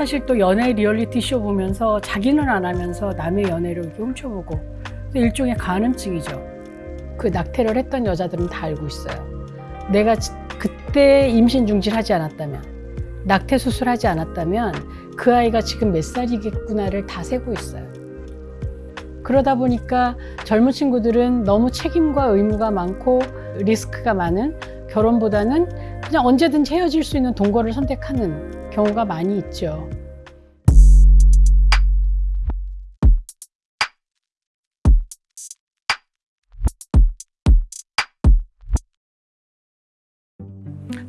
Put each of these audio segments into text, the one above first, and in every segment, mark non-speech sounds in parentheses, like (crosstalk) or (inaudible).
사실 또 연애 리얼리티 쇼 보면서 자기는 안 하면서 남의 연애를 이렇게 훔쳐보고 또 일종의 간음증이죠. 그 낙태를 했던 여자들은 다 알고 있어요. 내가 지- 그때 임신 중지하지 않았다면, 낙태 수술하지 않았다면 그 아이가 지금 몇 살이겠구나를 다 세고 있어요. 그러다 보니까 젊은 친구들은 너무 책임과 의무가 많고 리스크가 많은 결혼보다는 그냥 언제든지 헤어질 수 있는 동거를 선택하는 경우가 많이 있죠.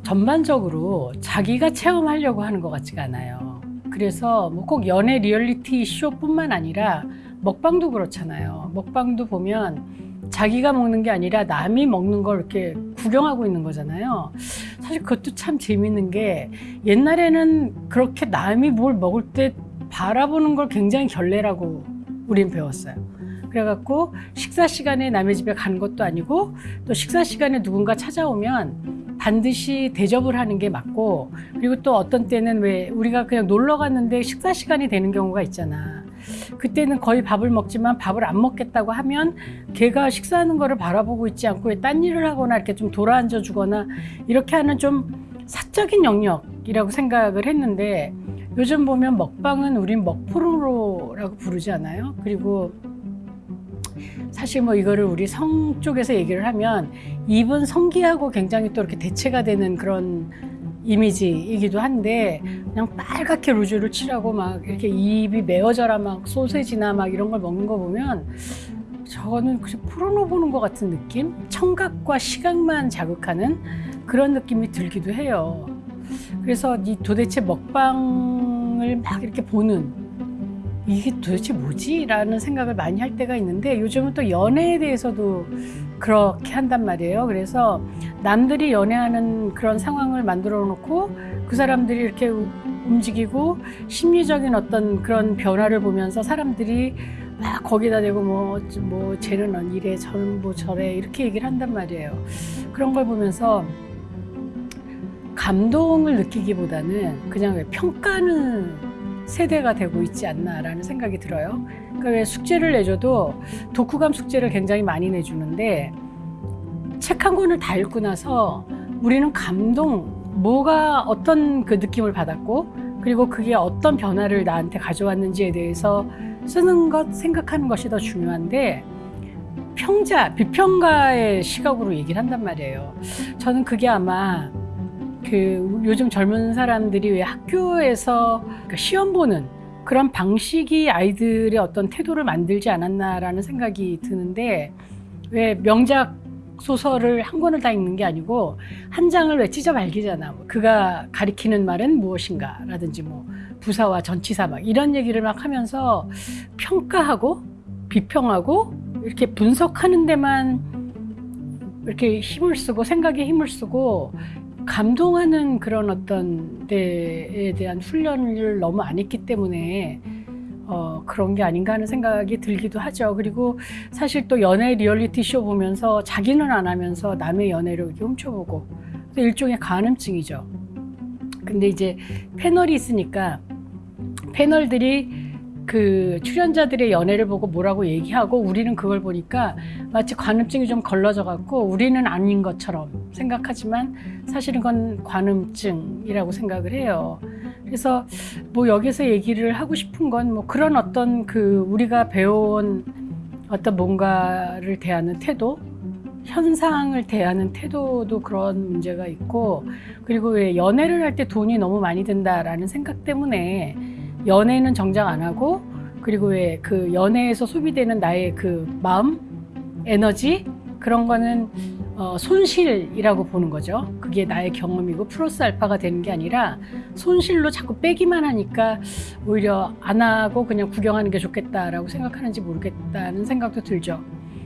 전반적으로 자기가 체험하려고 하는 것 같지가 않아요. 그래서 뭐 꼭 연애 리얼리티 쇼뿐만 아니라 먹방도 그렇잖아요. 먹방도 보면 자기가 먹는 게 아니라 남이 먹는 걸 이렇게 구경하고 있는 거잖아요. 사실 그것도 참 재밌는 게 옛날에는 그렇게 남이 뭘 먹을 때 바라보는 걸 굉장히 결례라고 우린 배웠어요. 그래갖고 식사 시간에 남의 집에 가는 것도 아니고 또 식사 시간에 누군가 찾아오면 반드시 대접을 하는 게 맞고 그리고 또 어떤 때는 왜 우리가 그냥 놀러 갔는데 식사 시간이 되는 경우가 있잖아. 그때는 거의 밥을 먹지만 밥을 안 먹겠다고 하면 걔가 식사하는 거를 바라보고 있지 않고 왜딴 일을 하거나 이렇게 좀 돌아앉아 주거나 이렇게 하는 좀 사적인 영역이라고 생각을 했는데 요즘 보면 먹방은 우린 먹포르노라고 부르지 않아요? 그리고 사실 뭐 이거를 우리 성 쪽에서 얘기를 하면 입은 성기하고 굉장히 또 이렇게 대체가 되는 그런 이미지이기도 한데 그냥 빨갛게 루즈를 칠하고 막 이렇게 입이 메어져라 막 소세지나 막 이런 걸 먹는 거 보면 저거는 그냥 포르노 보는 것 같은 느낌? 청각과 시각만 자극하는 그런 느낌이 들기도 해요. 그래서 이 도대체 먹방을 막 이렇게 보는 이게 도대체 뭐지? 라는 생각을 많이 할 때가 있는데 요즘은 또 연애에 대해서도 그렇게 한단 말이에요. 그래서 남들이 연애하는 그런 상황을 만들어 놓고 그 사람들이 이렇게 우- 움직이고 심리적인 어떤 그런 변화를 보면서 사람들이 막 거기다 대고 뭐, 뭐 쟤는 이래 저는 뭐 저래 이렇게 얘기를 한단 말이에요. 그런 걸 보면서 감동을 느끼기보다는 그냥 왜 평가는 세대가 되고 있지 않나라는 생각이 들어요. 그러니까 왜 숙제를 내줘도 독후감 숙제를 굉장히 많이 내주는데 책 한 권을 다 읽고 나서 우리는 감동, 뭐가 어떤 그 느낌을 받았고 그리고 그게 어떤 변화를 나한테 가져왔는지에 대해서 쓰는 것, 생각하는 것이 더 중요한데 평자, 비평가의 시각으로 얘기를 한단 말이에요. 저는 그게 아마 그 요즘 젊은 사람들이 왜 학교에서 그러니까 시험 보는 그런 방식이 아이들의 어떤 태도를 만들지 않았나라는 생각이 드는데 왜 명작 소설을 한 권을 다 읽는 게 아니고 한 장을 왜 찢어 발기잖아. 뭐 그가 가리키는 말은 무엇인가 라든지 뭐 부사와 전치사 막 이런 얘기를 막 하면서 평가하고 비평하고 이렇게 분석하는 데만 이렇게 힘을 쓰고 생각에 힘을 쓰고 감동하는 그런 어떤 데에 대한 훈련을 너무 안 했기 때문에 어, 그런 게 아닌가 하는 생각이 들기도 하죠. 그리고 사실 또 연애 리얼리티 쇼 보면서 자기는 안 하면서 남의 연애를 이렇게 훔쳐보고 또 일종의 간음증이죠. 근데 이제 패널이 있으니까 패널들이 그 출연자들의 연애를 보고 뭐라고 얘기하고 우리는 그걸 보니까 마치 관음증이 좀 걸러져 갖고 우리는 아닌 것처럼 생각하지만 사실은 그건 관음증이라고 생각을 해요. 그래서 뭐 여기서 얘기를 하고 싶은 건 뭐 그런 어떤 그 우리가 배워온 어떤 뭔가를 대하는 태도 현상을 대하는 태도도 그런 문제가 있고 그리고 왜 연애를 할 때 돈이 너무 많이 든다라는 생각 때문에 연애는 정작 안 하고 그리고 왜 그 연애에서 소비되는 나의 그 마음 에너지 그런 거는 어, 손실이라고 보는 거죠. 그게 나의 경험이고 플러스 알파가 되는 게 아니라 손실로 자꾸 빼기만 하니까 오히려 안 하고 그냥 구경하는 게 좋겠다라고 생각하는지 모르겠다는 생각도 들죠.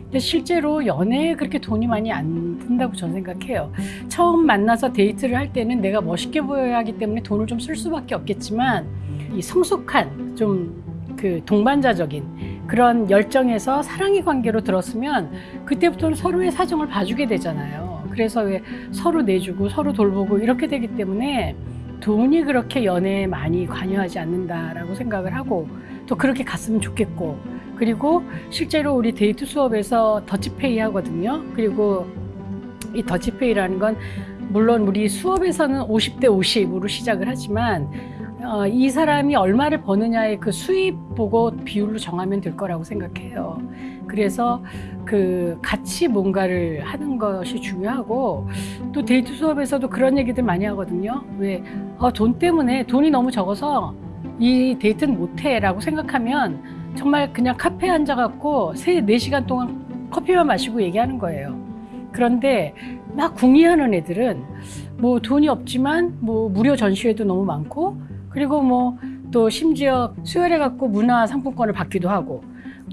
근데 실제로 연애에 그렇게 돈이 많이 안 든다고 저는 생각해요. 처음 만나서 데이트를 할 때는 내가 멋있게 보여야 하기 때문에 돈을 좀 쓸 수밖에 없겠지만 이 성숙한 좀 그 동반자적인 그런 열정에서 사랑의 관계로 들었으면 그때부터는 서로의 사정을 봐주게 되잖아요. 그래서 왜 서로 내주고 서로 돌보고 이렇게 되기 때문에 돈이 그렇게 연애에 많이 관여하지 않는다라고 생각을 하고 또 그렇게 갔으면 좋겠고 그리고 실제로 우리 데이트 수업에서 더치페이 하거든요. 그리고 이 더치페이라는 건 물론 우리 수업에서는 50대 50으로 시작을 하지만 어, 이 사람이 얼마를 버느냐의 그 수입 보고 비율로 정하면 될 거라고 생각해요. 그래서 그 같이 뭔가를 하는 것이 중요하고 또 데이트 수업에서도 그런 얘기들 많이 하거든요. 왜, 어, 돈 때문에 돈이 너무 적어서 이 데이트는 못해 라고 생각하면 정말 그냥 카페에 앉아갖고 세, 네 시간 동안 커피만 마시고 얘기하는 거예요. 그런데 막 궁리하는 애들은 뭐 돈이 없지만 뭐 무료 전시회도 너무 많고 그리고 뭐 또 심지어 수혈해 갖고 문화 상품권을 받기도 하고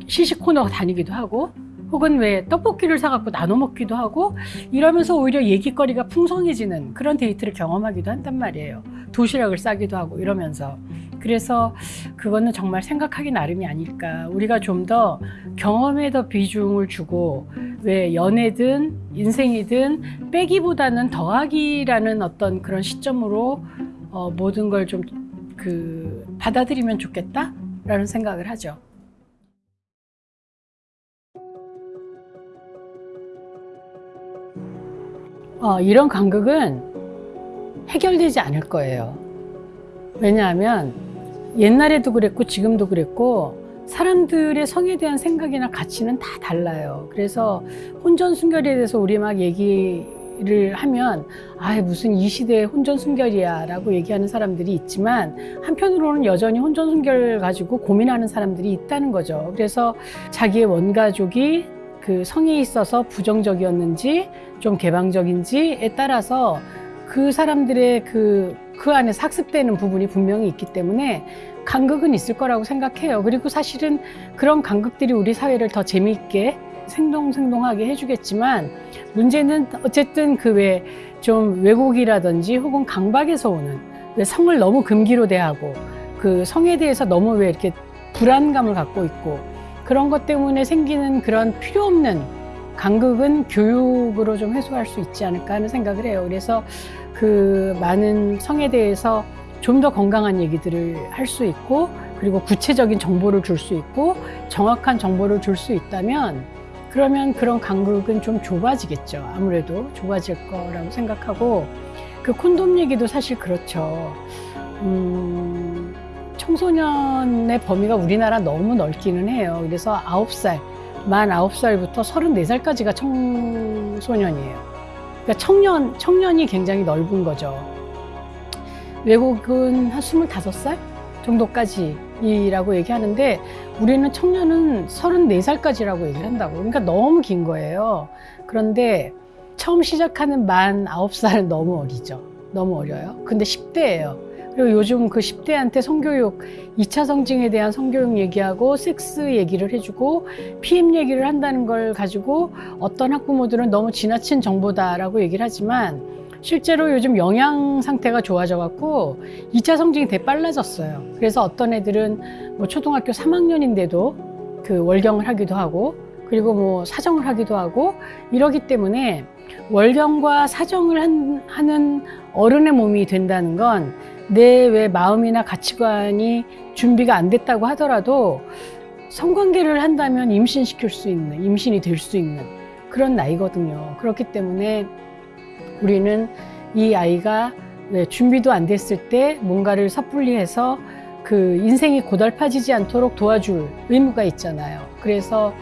시식 코너 다니기도 하고 혹은 왜 떡볶이를 사갖고 나눠 먹기도 하고 이러면서 오히려 얘기거리가 풍성해지는 그런 데이트를 경험하기도 한단 말이에요. 도시락을 싸기도 하고 이러면서. 그래서 그거는 정말 생각하기 나름이 아닐까. 우리가 좀 더 경험에 더 비중을 주고 왜 연애든 인생이든 빼기보다는 더하기라는 어떤 그런 시점으로 어, 모든 걸 좀 그 받아들이면 좋겠다라는 생각을 하죠. 어, 이런 간극은 해결되지 않을 거예요. 왜냐하면 옛날에도 그랬고 지금도 그랬고 사람들의 성에 대한 생각이나 가치는 다 달라요. 그래서 혼전 순결에 대해서 우리 막 얘기를 하면 아 무슨 이 시대에 혼전 순결이야 라고 얘기하는 사람들이 있지만 한편으로는 여전히 혼전 순결 가지고 고민하는 사람들이 있다는 거죠. 그래서 자기의 원가족이 그 성에 있어서 부정적이었는지 좀 개방적인지에 따라서 그 사람들의 그, 그 안에서 학습되는 부분이 분명히 있기 때문에 간극은 있을 거라고 생각해요. 그리고 사실은 그런 간극들이 우리 사회를 더 재미있게 생동생동하게 해주겠지만 문제는 어쨌든 그왜좀 왜곡이라든지 혹은 강박에서 오는 왜 성을 너무 금기로 대하고 그 성에 대해서 너무 왜 이렇게 불안감을 갖고 있고 그런 것 때문에 생기는 그런 필요 없는 간극은 교육으로 좀 해소할 수 있지 않을까 하는 생각을 해요. 그래서 그 많은 성에 대해서 좀 더 건강한 얘기들을 할 수 있고 그리고 구체적인 정보를 줄 수 있고 정확한 정보를 줄 수 있다면 그러면 그런 간극은 좀 좁아지겠죠. 아무래도 좁아질 거라고 생각하고 그 콘돔 얘기도 사실 그렇죠. 음, 청소년의 범위가 우리나라 너무 넓기는 해요. 그래서 아홉 살 만 아홉 살부터 서른네 살까지가 청소년이에요. 그러니까 청년, 청년이 굉장히 넓은 거죠. 외국은 한 스물다섯 살 정도까지라고 얘기하는데 우리는 청년은 서른네 살까지라고 얘기를 한다고. 그러니까 너무 긴 거예요. 그런데 처음 시작하는 만 아홉 살은 너무 어리죠. 너무 어려요. 근데 10대예요. 그리고 요즘 그 10대한테 성교육, 2차 성징에 대한 성교육 얘기하고 섹스 얘기를 해주고 PM 얘기를 한다는 걸 가지고 어떤 학부모들은 너무 지나친 정보다라고 얘기를 하지만 실제로 요즘 영양 상태가 좋아져 갖고 2차 성징이 되게 빨라졌어요. 그래서 어떤 애들은 뭐 초등학교 3학년인데도 그 월경을 하기도 하고 그리고 뭐 사정을 하기도 하고 이러기 때문에 월경과 사정을 한, 하는 어른의 몸이 된다는 건 내 왜 마음이나 가치관이 준비가 안 됐다고 하더라도 성관계를 한다면 임신시킬 수 있는, 임신이 될 수 있는 그런 나이거든요. 그렇기 때문에 우리는 이 아이가 왜 준비도 안 됐을 때 뭔가를 섣불리 해서 그 인생이 고달파지지 않도록 도와줄 의무가 있잖아요. 그래서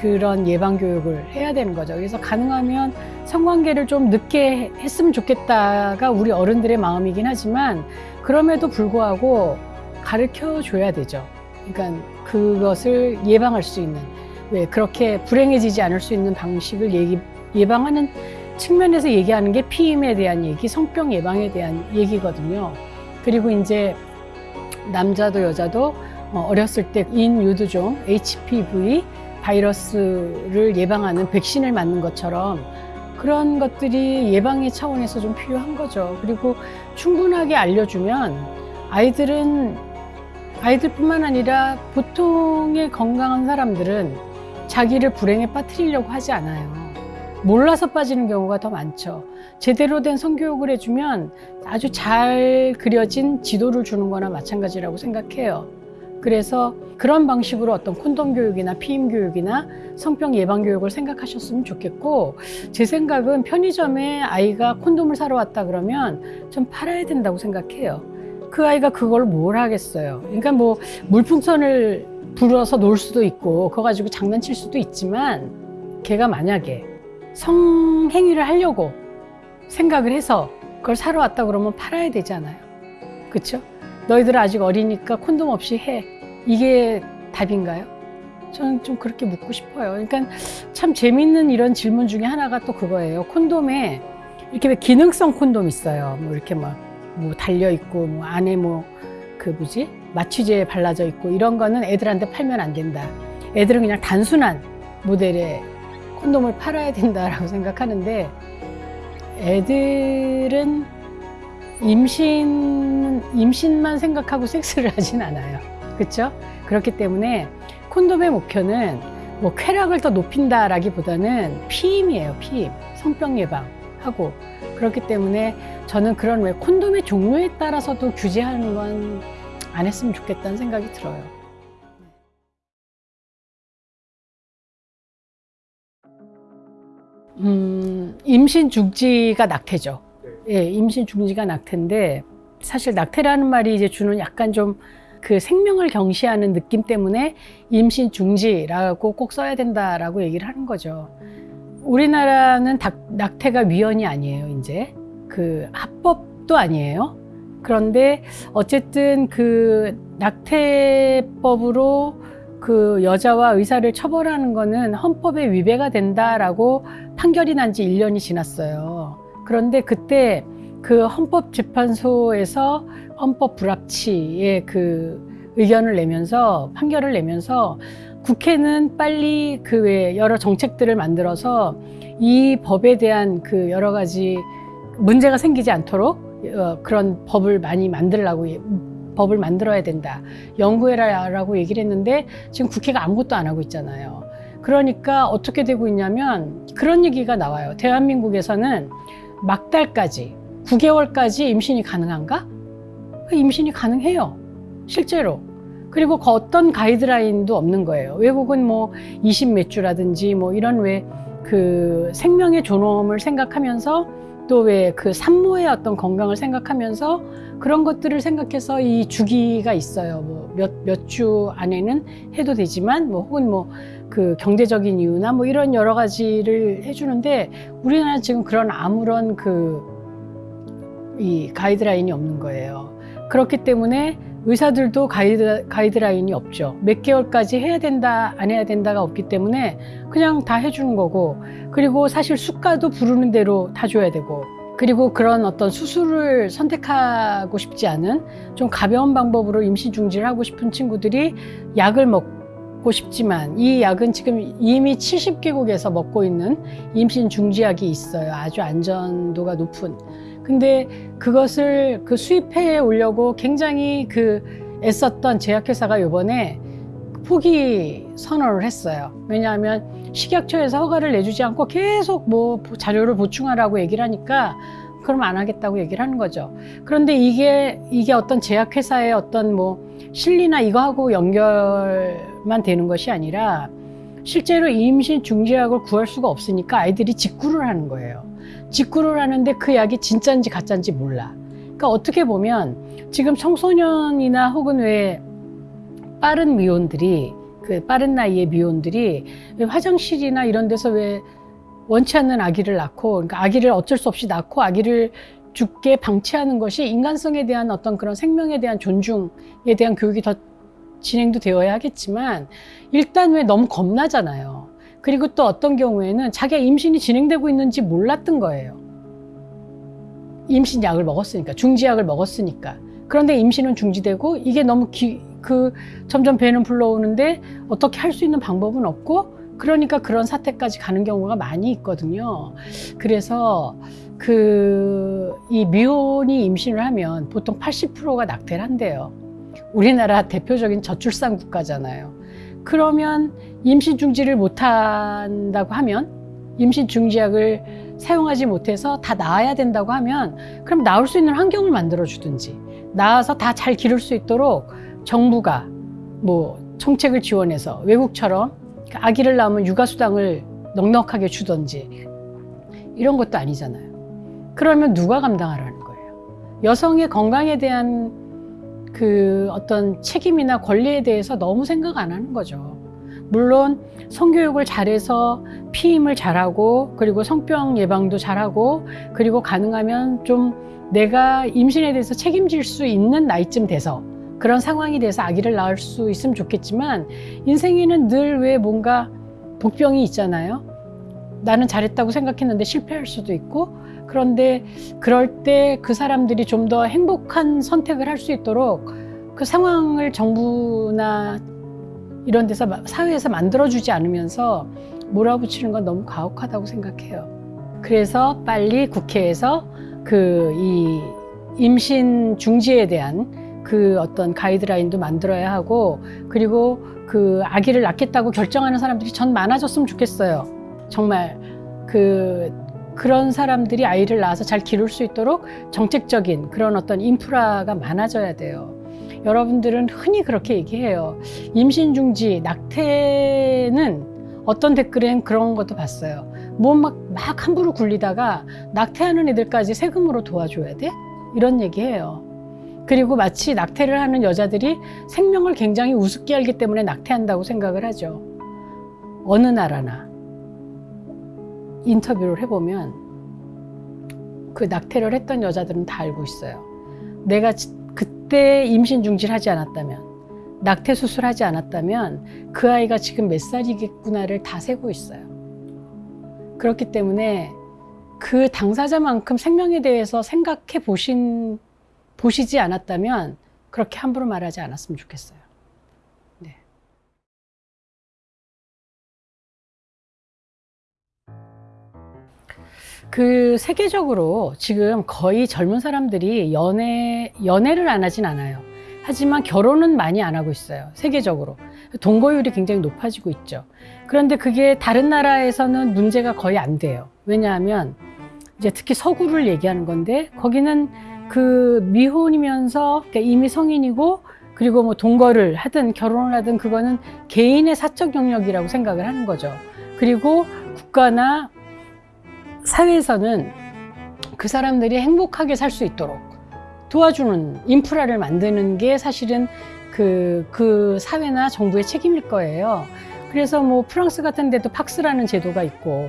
그런 예방 교육을 해야 되는 거죠. 그래서 가능하면 성관계를 좀 늦게 했으면 좋겠다가 우리 어른들의 마음이긴 하지만 그럼에도 불구하고 가르쳐 줘야 되죠. 그러니까 그것을 예방할 수 있는 왜 그렇게 불행해지지 않을 수 있는 방식을 얘기, 예방하는 측면에서 얘기하는 게 피임에 대한 얘기, 성병 예방에 대한 얘기거든요. 그리고 이제 남자도 여자도 어, 어렸을 때 인유두종 HPV 바이러스를 예방하는 백신을 맞는 것처럼 그런 것들이 예방의 차원에서 좀 필요한 거죠. 그리고 충분하게 알려주면 아이들은 아이들뿐만 아니라 보통의 건강한 사람들은 자기를 불행에 빠뜨리려고 하지 않아요. 몰라서 빠지는 경우가 더 많죠. 제대로 된 성교육을 해주면 아주 잘 그려진 지도를 주는 거나 마찬가지라고 생각해요. 그래서 그런 방식으로 어떤 콘돔 교육이나 피임 교육이나 성병 예방 교육을 생각하셨으면 좋겠고 제 생각은 편의점에 아이가 콘돔을 사러 왔다 그러면 좀 팔아야 된다고 생각해요. 그 아이가 그걸 뭘 하겠어요. 그러니까 뭐 물풍선을 불어서 놀 수도 있고 그거 가지고 장난칠 수도 있지만 걔가 만약에 성행위를 하려고 생각을 해서 그걸 사러 왔다 그러면 팔아야 되잖아요. 그렇죠? 너희들 아직 어리니까 콘돔 없이 해. 이게 답인가요? 저는 좀 그렇게 묻고 싶어요. 그러니까 참 재밌는 이런 질문 중에 하나가 또 그거예요. 콘돔에 이렇게 왜 기능성 콘돔 있어요. 뭐 이렇게 막 뭐 달려 있고 뭐 안에 뭐 그 뭐지 마취제 발라져 있고 이런 거는 애들한테 팔면 안 된다. 애들은 그냥 단순한 모델의 콘돔을 팔아야 된다라고 (laughs) 생각하는데 애들은 임신 임신만 생각하고 섹스를 (laughs) 하진 않아요. 그렇죠? 그렇기 때문에 콘돔의 목표는 뭐 쾌락을 더 높인다라기보다는 피임이에요. 피임, 성병 예방하고 그렇기 때문에 저는 그런 왜 콘돔의 종류에 따라서도 규제하는 건 안 했으면 좋겠다는 생각이 들어요. 음, 임신 중지가 낙태죠. 예, 임신 중지가 낙태인데 사실 낙태라는 말이 이제 주는 약간 좀 그 생명을 경시하는 느낌 때문에 임신 중지라고 꼭 써야 된다라고 얘기를 하는 거죠. 우리나라는 낙, 낙태가 위헌이 아니에요, 이제. 그 합법도 아니에요. 그런데 어쨌든 그 낙태법으로 그 여자와 의사를 처벌하는 거는 헌법에 위배가 된다라고 판결이 난지 1년이 지났어요. 그런데 그때 그 헌법재판소에서 헌법 불합치의 그 의견을 내면서 판결을 내면서 국회는 빨리 그 외 여러 정책들을 만들어서 이 법에 대한 그 여러 가지 문제가 생기지 않도록 어, 그런 법을 많이 만들라고 법을 만들어야 된다. 연구해라라고 얘기를 했는데 지금 국회가 아무것도 안 하고 있잖아요. 그러니까 어떻게 되고 있냐면 그런 얘기가 나와요. 대한민국에서는 막달까지 9개월까지 임신이 가능한가? 임신이 가능해요. 실제로. 그리고 그 어떤 가이드라인도 없는 거예요. 외국은 뭐 20몇 주라든지 뭐 이런 왜 그 생명의 존엄을 생각하면서 또 왜 그 산모의 어떤 건강을 생각하면서 그런 것들을 생각해서 이 주기가 있어요. 뭐 몇 몇 주 안에는 해도 되지만 뭐 혹은 뭐 그 경제적인 이유나 뭐 이런 여러 가지를 해주는데 우리나라는 지금 그런 아무런 그 이 가이드라인이 없는 거예요. 그렇기 때문에 의사들도 가이드, 가이드라인이 없죠. 몇 개월까지 해야 된다, 안 해야 된다가 없기 때문에 그냥 다 해주는 거고, 그리고 사실 수가도 부르는 대로 다 줘야 되고, 그리고 그런 어떤 수술을 선택하고 싶지 않은 좀 가벼운 방법으로 임신 중지를 하고 싶은 친구들이 약을 먹고 싶지만 이 약은 지금 이미 70개국에서 먹고 있는 임신 중지약이 있어요. 아주 안전도가 높은. 근데 그것을 그 수입해 오려고 굉장히 그 애썼던 제약회사가 이번에 포기 선언을 했어요. 왜냐하면 식약처에서 허가를 내주지 않고 계속 뭐 자료를 보충하라고 얘기를 하니까 그럼 안 하겠다고 얘기를 하는 거죠. 그런데 이게 이게 어떤 제약회사의 어떤 뭐 실리나 이거하고 연결 만 되는 것이 아니라 실제로 임신 중지약을 구할 수가 없으니까 아이들이 직구를 하는 거예요. 직구를 하는데 그 약이 진짜인지 가짜인지 몰라. 그러니까 어떻게 보면 지금 청소년이나 혹은 왜 빠른 미혼들이 그 빠른 나이의 미혼들이 화장실이나 이런 데서 왜 원치 않는 아기를 낳고 그러니까 아기를 어쩔 수 없이 낳고 아기를 죽게 방치하는 것이 인간성에 대한 어떤 그런 생명에 대한 존중에 대한 교육이 더 진행도 되어야 하겠지만 일단 왜 너무 겁나잖아요. 그리고 또 어떤 경우에는 자기가 임신이 진행되고 있는지 몰랐던 거예요. 임신 약을 먹었으니까, 중지약을 먹었으니까. 그런데 임신은 중지되고 이게 너무 기, 그 점점 배는 불러오는데 어떻게 할 수 있는 방법은 없고 그러니까 그런 사태까지 가는 경우가 많이 있거든요. 그래서 그 이 미혼이 임신을 하면 보통 80%가 낙태를 한대요. 우리나라 대표적인 저출산 국가잖아요. 그러면 임신 중지를 못 한다고 하면 임신 중지약을 사용하지 못해서 다 나아야 된다고 하면 그럼 나올 수 있는 환경을 만들어 주든지 나아서 다 잘 기를 수 있도록 정부가 뭐 정책을 지원해서 외국처럼 아기를 낳으면 육아수당을 넉넉하게 주던지 이런 것도 아니잖아요. 그러면 누가 감당하라는 거예요? 여성의 건강에 대한 그 어떤 책임이나 권리에 대해서 너무 생각 안 하는 거죠. 물론 성교육을 잘해서 피임을 잘하고 그리고 성병 예방도 잘하고 그리고 가능하면 좀 내가 임신에 대해서 책임질 수 있는 나이쯤 돼서 그런 상황이 돼서 아기를 낳을 수 있으면 좋겠지만 인생에는 늘 왜 뭔가 복병이 있잖아요. 나는 잘했다고 생각했는데 실패할 수도 있고 그런데 그럴 때 그 사람들이 좀 더 행복한 선택을 할 수 있도록 그 상황을 정부나 이런 데서 마- 사회에서 만들어주지 않으면서 몰아붙이는 건 너무 가혹하다고 생각해요. 그래서 빨리 국회에서 그 이 임신 중지에 대한 그 어떤 가이드라인도 만들어야 하고 그리고 그 아기를 낳겠다고 결정하는 사람들이 전 많아졌으면 좋겠어요. 정말 그 그런 사람들이 아이를 낳아서 잘 기를 수 있도록 정책적인 그런 어떤 인프라가 많아져야 돼요. 여러분들은 흔히 그렇게 얘기해요. 임신 중지, 낙태는 어떤 댓글엔 그런 것도 봤어요. 뭐막막 함부로 굴리다가 낙태하는 애들까지 세금으로 도와줘야 돼? 이런 얘기해요. 그리고 마치 낙태를 하는 여자들이 생명을 굉장히 우습게 알기 때문에 낙태한다고 생각을 하죠. 어느 나라나 인터뷰를 해보면 그 낙태를 했던 여자들은 다 알고 있어요. 내가 지- 그때 임신 중지를 하지 않았다면, 낙태 수술하지 않았다면 그 아이가 지금 몇 살이겠구나를 다 세고 있어요. 그렇기 때문에 그 당사자만큼 생명에 대해서 생각해 보신, 보시지 않았다면 그렇게 함부로 말하지 않았으면 좋겠어요. 그 세계적으로 지금 거의 젊은 사람들이 연애, 연애를 안 하진 않아요. 하지만 결혼은 많이 안 하고 있어요. 세계적으로. 동거율이 굉장히 높아지고 있죠. 그런데 그게 다른 나라에서는 문제가 거의 안 돼요. 왜냐하면 이제 특히 서구를 얘기하는 건데 거기는 그 미혼이면서 그러니까 이미 성인이고 그리고 뭐 동거를 하든 결혼을 하든 그거는 개인의 사적 영역이라고 생각을 하는 거죠. 그리고 국가나 사회에서는 그 사람들이 행복하게 살 수 있도록 도와주는 인프라를 만드는 게 사실은 그, 그 사회나 정부의 책임일 거예요. 그래서 뭐 프랑스 같은 데도 팍스라는 제도가 있고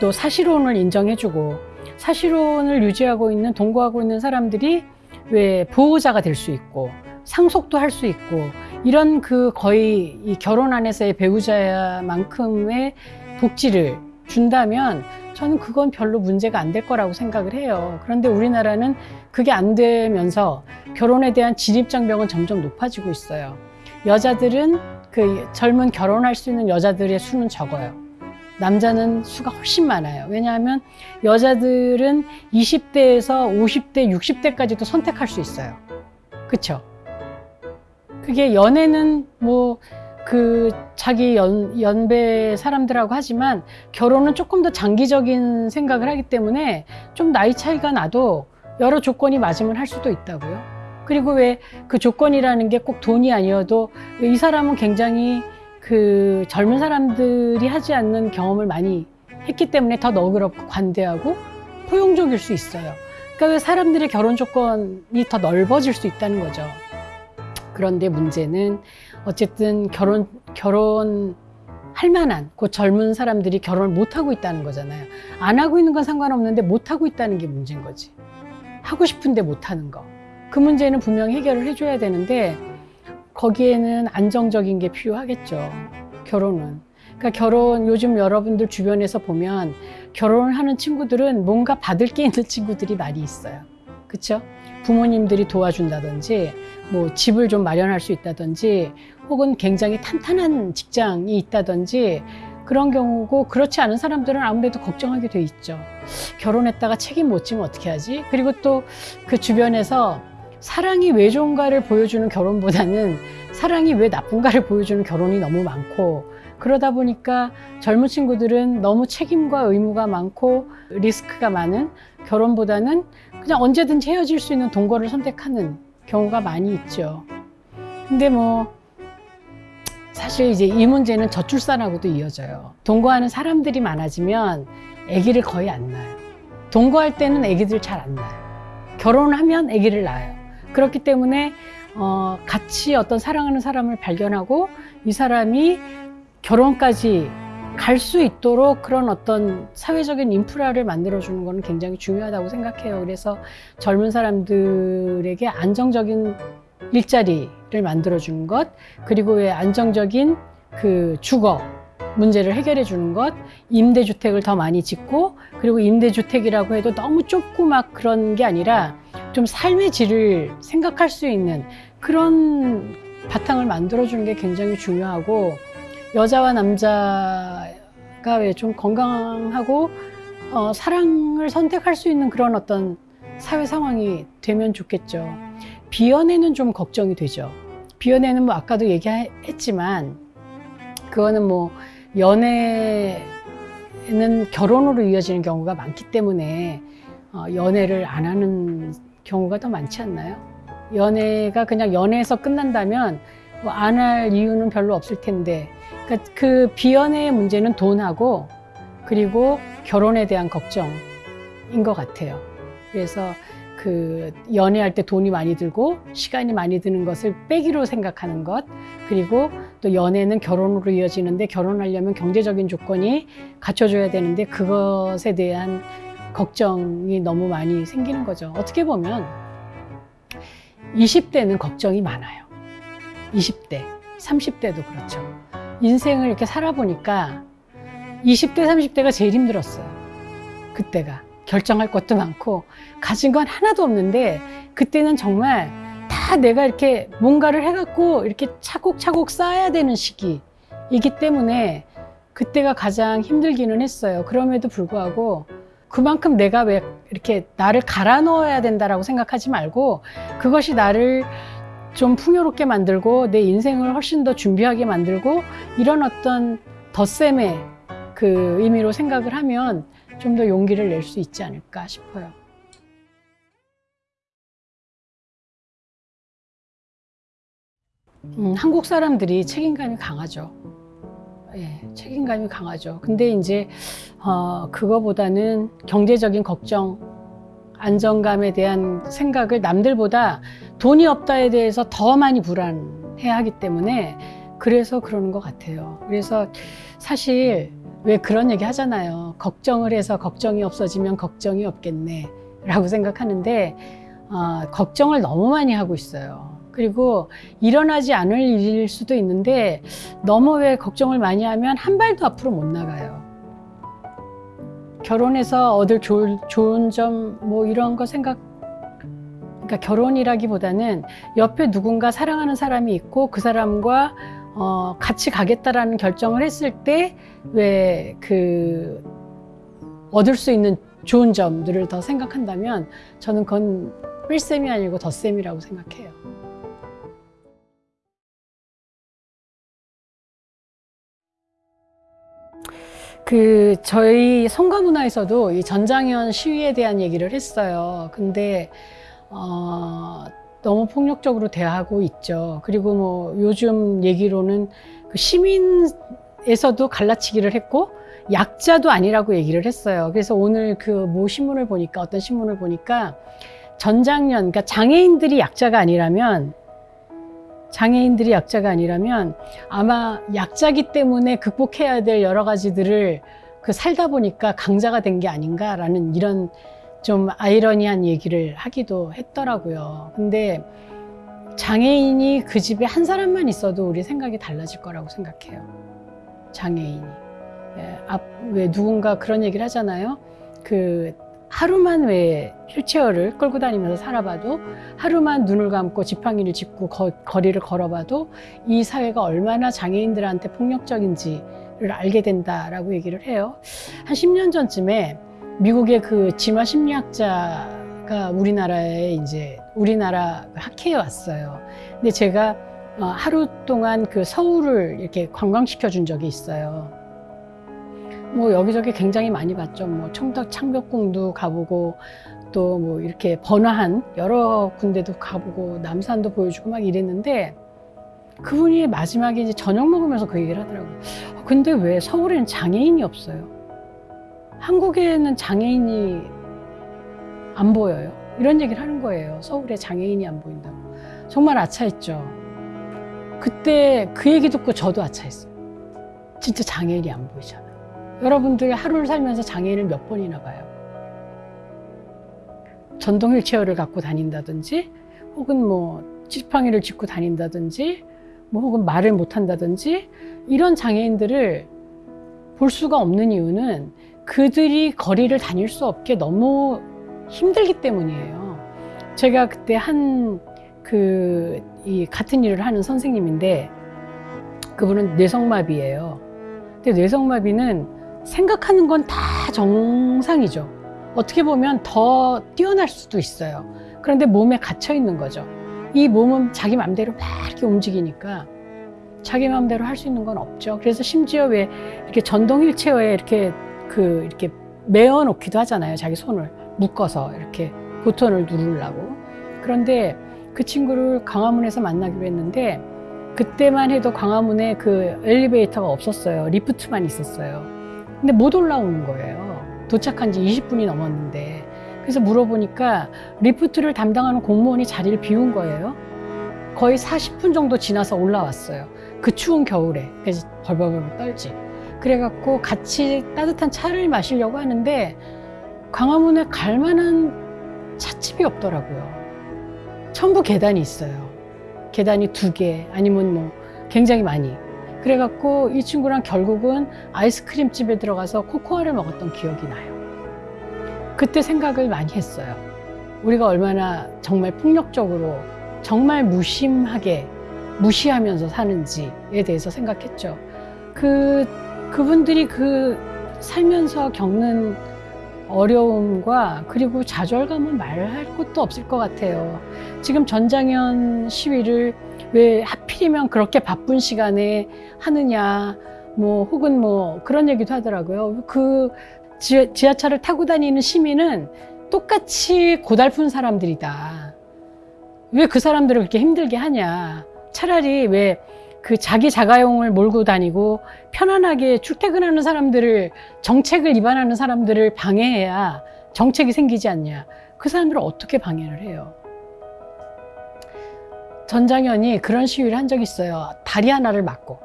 또 사실혼을 인정해주고 사실혼을 유지하고 있는 동거하고 있는 사람들이 왜 보호자가 될 수 있고 상속도 할 수 있고 이런 그 거의 이 결혼 안에서의 배우자만큼의 복지를 준다면 저는 그건 별로 문제가 안 될 거라고 생각을 해요. 그런데 우리나라는 그게 안 되면서 결혼에 대한 진입장벽은 점점 높아지고 있어요. 여자들은 그 젊은 결혼할 수 있는 여자들의 수는 적어요. 남자는 수가 훨씬 많아요. 왜냐하면 여자들은 20대에서 50대, 60대까지도 선택할 수 있어요. 그쵸? 그게 연애는 뭐 그 자기 연, 연배 사람들하고 하지만 결혼은 조금 더 장기적인 생각을 하기 때문에 좀 나이 차이가 나도 여러 조건이 맞으면 할 수도 있다고요. 그리고 왜 그 조건이라는 게 꼭 돈이 아니어도 이 사람은 굉장히 그 젊은 사람들이 하지 않는 경험을 많이 했기 때문에 더 너그럽고 관대하고 포용적일 수 있어요. 그러니까 왜 사람들의 결혼 조건이 더 넓어질 수 있다는 거죠. 그런데 문제는 어쨌든 결혼 결혼 할 만한 그 젊은 사람들이 결혼을 못 하고 있다는 거잖아요. 안 하고 있는 건 상관없는데 못 하고 있다는 게 문제인 거지. 하고 싶은데 못 하는 거. 그 문제는 분명히 해결을 해줘야 되는데 거기에는 안정적인 게 필요하겠죠. 결혼은. 그러니까 결혼 요즘 여러분들 주변에서 보면 결혼을 하는 친구들은 뭔가 받을 게 있는 (laughs) 친구들이 많이 있어요. 그렇죠? 부모님들이 도와준다든지 뭐 집을 좀 마련할 수 있다든지 혹은 굉장히 탄탄한 직장이 있다든지 그런 경우고 그렇지 않은 사람들은 아무래도 걱정하게 돼 있죠. 결혼했다가 책임 못 지면 어떻게 하지? 그리고 또 그 주변에서 사랑이 왜 좋은가를 보여주는 결혼보다는 사랑이 왜 나쁜가를 보여주는 결혼이 너무 많고 그러다 보니까 젊은 친구들은 너무 책임과 의무가 많고 리스크가 많은 결혼보다는 그냥 언제든지 헤어질 수 있는 동거를 선택하는 경우가 많이 있죠. 근데 뭐 사실 이제 이 문제는 저출산하고도 이어져요. 동거하는 사람들이 많아지면 아기를 거의 안 낳아요. 동거할 때는 아기들 잘 안 낳아요. 결혼하면 아기를 낳아요. 그렇기 때문에 어, 같이 어떤 사랑하는 사람을 발견하고 이 사람이 결혼까지 갈 수 있도록 그런 어떤 사회적인 인프라를 만들어주는 거는 굉장히 중요하다고 생각해요. 그래서 젊은 사람들에게 안정적인 일자리를 만들어주는 것, 그리고 왜 안정적인 그 주거 문제를 해결해 주는 것, 임대주택을 더 많이 짓고, 그리고 임대주택이라고 해도 너무 좁고 막 그런 게 아니라 좀 삶의 질을 생각할 수 있는 그런 바탕을 만들어주는 게 굉장히 중요하고, 여자와 남자가 왜 좀 건강하고 어, 사랑을 선택할 수 있는 그런 어떤 사회 상황이 되면 좋겠죠. 비연애는 좀 걱정이 되죠. 비연애는 뭐 아까도 얘기했지만 그거는 뭐 연애는 결혼으로 이어지는 경우가 많기 때문에 어, 연애를 안 하는 경우가 더 많지 않나요? 연애가 그냥 연애에서 끝난다면 뭐 안 할 이유는 별로 없을 텐데 그러니까 그 비연애의 문제는 돈하고 그리고 결혼에 대한 걱정인 것 같아요. 그래서 그 연애할 때 돈이 많이 들고 시간이 많이 드는 것을 빼기로 생각하는 것 그리고 또 연애는 결혼으로 이어지는데 결혼하려면 경제적인 조건이 갖춰줘야 되는데 그것에 대한 걱정이 너무 많이 생기는 거죠. 어떻게 보면 20대는 걱정이 많아요. 20대, 30대도 그렇죠. 인생을 이렇게 살아보니까 20대, 30대가 제일 힘들었어요. 그때가. 결정할 것도 많고, 가진 건 하나도 없는데, 그때는 정말 다 내가 이렇게 뭔가를 해갖고 이렇게 차곡차곡 쌓아야 되는 시기이기 때문에 그때가 가장 힘들기는 했어요. 그럼에도 불구하고 그만큼 내가 왜 이렇게 나를 갈아 넣어야 된다라고 생각하지 말고 그것이 나를 좀 풍요롭게 만들고 내 인생을 훨씬 더 준비하게 만들고 이런 어떤 덧셈의 그 의미로 생각을 하면 좀 더 용기를 낼 수 있지 않을까 싶어요. 음, 한국 사람들이 책임감이 강하죠. 예, 책임감이 강하죠. 근데 이제 어, 그거보다는 경제적인 걱정, 안정감에 대한 생각을 남들보다 돈이 없다에 대해서 더 많이 불안해 하기 때문에 그래서 그러는 것 같아요. 그래서 사실 왜 그런 얘기 하잖아요. 걱정을 해서 걱정이 없어지면 걱정이 없겠네. 라고 생각하는데, 어, 걱정을 너무 많이 하고 있어요. 그리고 일어나지 않을 일일 수도 있는데, 너무 왜 걱정을 많이 하면 한 발도 앞으로 못 나가요. 결혼해서 얻을 좋을, 좋은 점, 뭐 이런 거 생각, 그러니까 결혼이라기보다는 옆에 누군가 사랑하는 사람이 있고 그 사람과 어, 같이 가겠다라는 결정을 했을 때 왜 그 얻을 수 있는 좋은 점들을 더 생각한다면 저는 그건 뺄셈이 아니고 덧셈이라고 생각해요. 그 저희 성가문화에서도 이 전장현 시위에 대한 얘기를 했어요. 근데 어, 너무 폭력적으로 대하고 있죠. 그리고 뭐 요즘 얘기로는 그 시민에서도 갈라치기를 했고 약자도 아니라고 얘기를 했어요. 그래서 오늘 그 모 신문을 보니까 어떤 신문을 보니까 전장년 그러니까 장애인들이 약자가 아니라면 장애인들이 약자가 아니라면 아마 약자기 때문에 극복해야 될 여러 가지들을 그 살다 보니까 강자가 된 게 아닌가라는 이런 좀 아이러니한 얘기를 하기도 했더라고요. 근데 장애인이 그 집에 한 사람만 있어도 우리 생각이 달라질 거라고 생각해요. 장애인이. 예, 앞, 왜 누군가 그런 얘기를 하잖아요. 그 하루만 왜 휠체어를 끌고 다니면서 살아봐도 하루만 눈을 감고 지팡이를 짚고 거, 거리를 걸어봐도 이 사회가 얼마나 장애인들한테 폭력적인지를 알게 된다라고 얘기를 해요. 한 10년 전쯤에 미국의 그 진화 심리학자가 우리나라에 이제 우리나라 학회에 왔어요. 근데 제가 어, 하루 동안 그 서울을 이렇게 관광시켜 준 적이 있어요. 뭐 여기저기 굉장히 많이 봤죠. 뭐 청덕 창벽궁도 가보고 또 뭐 이렇게 번화한 여러 군데도 가보고 남산도 보여주고 막 이랬는데 그분이 마지막에 이제 저녁 먹으면서 그 얘기를 하더라고요. 어, 근데 왜 서울에는 장애인이 없어요? 한국에는 장애인이 안 보여요. 이런 얘기를 하는 거예요. 서울에 장애인이 안 보인다고. 정말 아차했죠. 그때 그 얘기 듣고 저도 아차했어요. 진짜 장애인이 안 보이잖아요. 여러분들 하루를 살면서 장애인을 몇 번이나 봐요. 전동 휠체어를 갖고 다닌다든지 혹은 뭐 지팡이를 짚고 다닌다든지 뭐 혹은 말을 못 한다든지 이런 장애인들을 볼 수가 없는 이유는 그들이 거리를 다닐 수 없게 너무 힘들기 때문이에요. 제가 그때 한 그 이 같은 일을 하는 선생님인데 그분은 뇌성마비예요. 근데 뇌성마비는 생각하는 건 다 정상이죠. 어떻게 보면 더 뛰어날 수도 있어요. 그런데 몸에 갇혀 있는 거죠. 이 몸은 자기 마음대로 막 이렇게 움직이니까 자기 마음대로 할 수 있는 건 없죠. 그래서 심지어 왜 이렇게 전동 휠체어에 이렇게 그 이렇게 메어 놓기도 하잖아요. 자기 손을 묶어서 이렇게 보턴을 누르려고. 그런데 그 친구를 광화문에서 만나기로 했는데 그때만 해도 광화문에 그 엘리베이터가 없었어요. 리프트만 있었어요. 근데 못 올라오는 거예요. 도착한 지 20분이 넘었는데. 그래서 물어보니까 리프트를 담당하는 공무원이 자리를 비운 거예요. 거의 40분 정도 지나서 올라왔어요. 그 추운 겨울에. 그래서 벌벌벌 떨지. 그래갖고 같이 따뜻한 차를 마시려고 하는데 광화문에 갈 만한 찻집이 없더라고요. 전부 계단이 있어요. 계단이 두 개, 아니면 뭐 굉장히 많이. 그래갖고 이 친구랑 결국은 아이스크림 집에 들어가서 코코아를 먹었던 기억이 나요. 그때 생각을 많이 했어요. 우리가 얼마나 정말 폭력적으로, 정말 무심하게, 무시하면서 사는지에 대해서 생각했죠. 그, 그분들이 그 살면서 겪는 어려움과 그리고 좌절감은 말할 것도 없을 것 같아요. 지금 전장현 시위를 왜 하필이면 그렇게 바쁜 시간에 하느냐, 뭐 혹은 뭐 그런 얘기도 하더라고요. 그 지하, 지하철을 타고 다니는 시민은 똑같이 고달픈 사람들이다. 왜 그 사람들을 그렇게 힘들게 하냐. 차라리 왜 그 자기 자가용을 몰고 다니고 편안하게 출퇴근하는 사람들을 정책을 위반하는 사람들을 방해해야 정책이 생기지 않냐. 그 사람들을 어떻게 방해를 해요? 전장현이 그런 시위를 한 적이 있어요. 다리 하나를 막고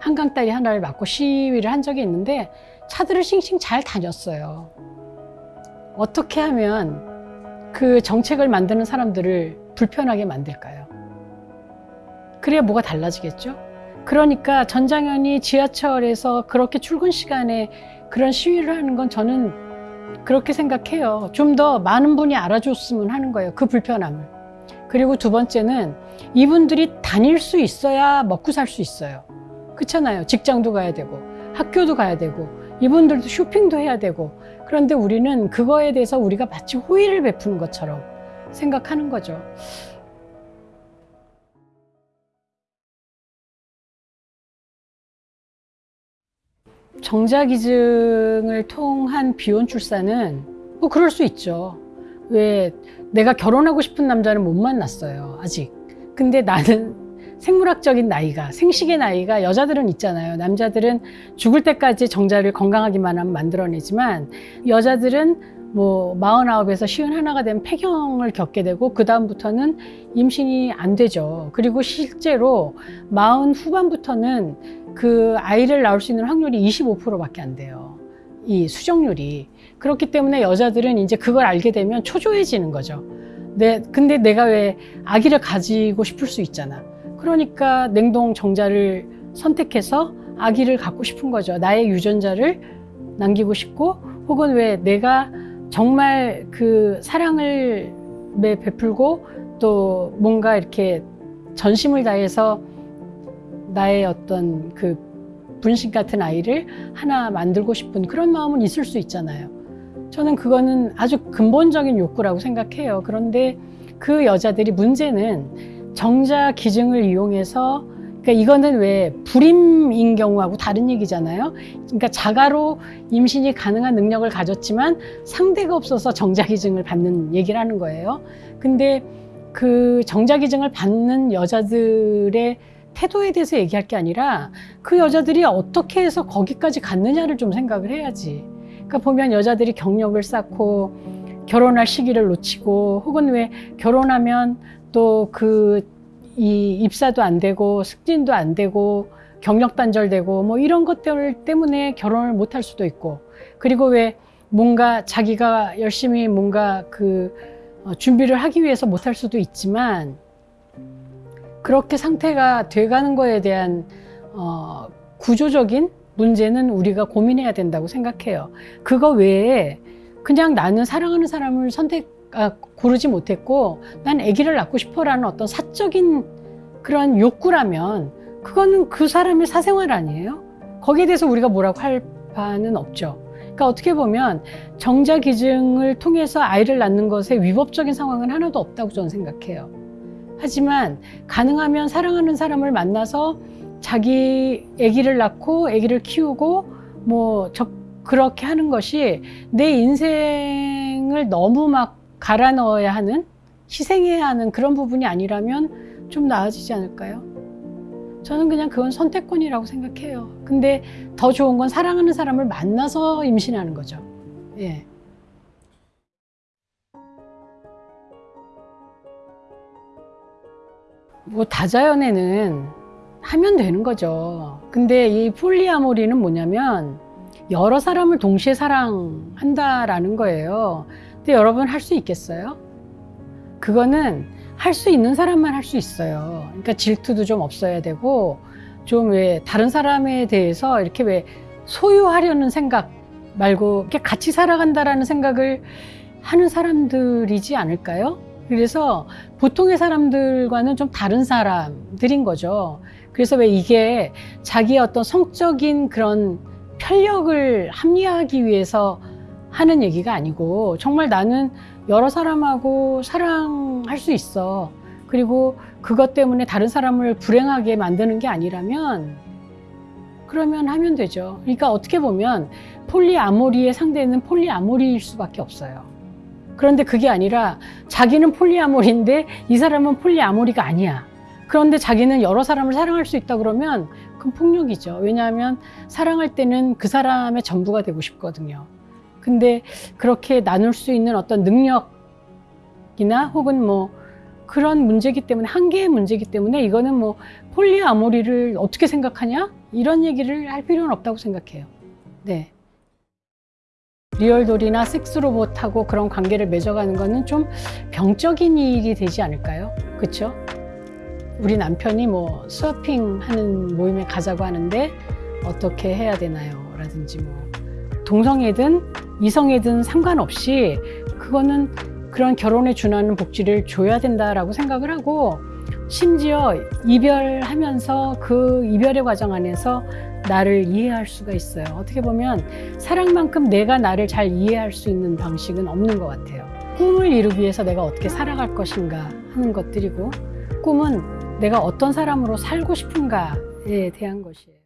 한강 다리 하나를 막고 시위를 한 적이 있는데 차들을 싱싱 잘 다녔어요. 어떻게 하면 그 정책을 만드는 사람들을 불편하게 만들까요? 그래야 뭐가 달라지겠죠? 그러니까 전장현이 지하철에서 그렇게 출근 시간에 그런 시위를 하는 건 저는 그렇게 생각해요. 좀 더 많은 분이 알아줬으면 하는 거예요. 그 불편함을. 그리고 두 번째는 이분들이 다닐 수 있어야 먹고 살 수 있어요. 그렇잖아요. 직장도 가야 되고 학교도 가야 되고 이분들도 쇼핑도 해야 되고 그런데 우리는 그거에 대해서 우리가 마치 호의를 베푸는 것처럼 생각하는 거죠. 정자기증을 통한 비혼 출산은 뭐 그럴 수 있죠. 왜 내가 결혼하고 싶은 남자는 못 만났어요. 아직. 근데 나는 (laughs) 생물학적인 나이가, 생식의 나이가 여자들은 있잖아요. 남자들은 죽을 때까지 정자를 건강하기만 하면 만들어내지만 여자들은 뭐 마흔아홉에서 쉬운 하나가 되면 폐경을 겪게 되고 그 다음부터는 임신이 안 되죠. 그리고 실제로 마흔 후반부터는 그 아이를 낳을 수 있는 확률이 25%밖에 안 돼요. 이 수정률이. 그렇기 때문에 여자들은 이제 그걸 알게 되면 초조해지는 거죠. 내, 근데 내가 왜 아기를 가지고 싶을 수 있잖아. 그러니까 냉동 정자를 선택해서 아기를 갖고 싶은 거죠. 나의 유전자를 남기고 싶고, 혹은 왜 내가 정말 그 사랑을 베풀고 또 뭔가 이렇게 전심을 다해서 나의 어떤 그 분신 같은 아이를 하나 만들고 싶은 그런 마음은 있을 수 있잖아요. 저는 그거는 아주 근본적인 욕구라고 생각해요. 그런데 그 여자들이 문제는 정자 기증을 이용해서 그러니까 이거는 왜 불임인 경우하고 다른 얘기잖아요. 그러니까 자가로 임신이 가능한 능력을 가졌지만 상대가 없어서 정자 기증을 받는 얘기를 하는 거예요. 근데 그 정자 기증을 받는 여자들의 태도에 대해서 얘기할 게 아니라 그 여자들이 어떻게 해서 거기까지 갔느냐를 좀 생각을 해야지. 그러니까 보면 여자들이 경력을 쌓고 결혼할 시기를 놓치고 혹은 왜 결혼하면 또 그 이 입사도 안 되고 승진도 안 되고 경력 단절되고 뭐 이런 것들 때문에 결혼을 못 할 수도 있고 그리고 왜 뭔가 자기가 열심히 뭔가 그 어, 준비를 하기 위해서 못 할 수도 있지만 그렇게 상태가 돼가는 거에 대한 어, 구조적인 문제는 우리가 고민해야 된다고 생각해요. 그거 외에 그냥 나는 사랑하는 사람을 선택 아, 고르지 못했고 난 아기를 낳고 싶어라는 어떤 사적인 그런 욕구라면 그거는 그 사람의 사생활 아니에요? 거기에 대해서 우리가 뭐라고 할 바는 없죠. 그러니까 어떻게 보면 정자 기증을 통해서 아이를 낳는 것에 위법적인 상황은 하나도 없다고 저는 생각해요. 하지만 가능하면 사랑하는 사람을 만나서 자기 아기를 낳고 아기를 키우고 뭐 저, 그렇게 하는 것이 내 인생을 너무 막 갈아 넣어야 하는 희생해야 하는 그런 부분이 아니라면 좀 나아지지 않을까요? 저는 그냥 그건 선택권이라고 생각해요. 근데 더 좋은 건 사랑하는 사람을 만나서 임신하는 거죠. 예. 뭐 다자연애는 하면 되는 거죠. 근데 이 폴리아모리는 뭐냐면 여러 사람을 동시에 사랑한다라는 거예요. 근데 여러분 할 수 있겠어요? 그거는 할 수 있는 사람만 할 수 있어요. 그러니까 질투도 좀 없어야 되고 좀 왜 다른 사람에 대해서 이렇게 왜 소유하려는 생각 말고 이렇게 같이 살아간다라는 생각을 하는 사람들이지 않을까요? 그래서 보통의 사람들과는 좀 다른 사람들인 거죠. 그래서 왜 이게 자기의 어떤 성적인 그런 편력을 합리화하기 위해서 하는 얘기가 아니고 정말 나는 여러 사람하고 사랑할 수 있어. 그리고 그것 때문에 다른 사람을 불행하게 만드는 게 아니라면 그러면 하면 되죠. 그러니까 어떻게 보면 polyamory의 상대는 polyamory일 수밖에 없어요. 그런데 그게 아니라 자기는 polyamory인데 이 사람은 polyamory가 아니야. 그런데 자기는 여러 사람을 사랑할 수 있다 그러면 그건 폭력이죠. 왜냐하면 사랑할 때는 그 사람의 전부가 되고 싶거든요. 근데 그렇게 나눌 수 있는 어떤 능력이나 혹은 뭐 그런 문제기 때문에 한계의 문제기 때문에 이거는 뭐 polyamory를 어떻게 생각하냐 이런 얘기를 할 필요는 없다고 생각해요. 네. real doll이나 섹스로봇하고 그런 관계를 맺어가는 거는 좀 병적인 일이 되지 않을까요? 그렇죠? 우리 남편이 뭐 서핑 하는 모임에 가자고 하는데 어떻게 해야 되나요? 라든지 뭐 동성애든 이성애든 상관없이 그거는 그런 결혼에 준하는 복지를 줘야 된다라고 생각을 하고 심지어 이별하면서 그 이별의 과정 안에서 나를 이해할 수가 있어요. 어떻게 보면 사랑만큼 내가 나를 잘 이해할 수 있는 방식은 없는 것 같아요. 꿈을 이루기 위해서 내가 어떻게 살아갈 것인가 하는 것들이고 꿈은 내가 어떤 사람으로 살고 싶은가에 대한 것이에요.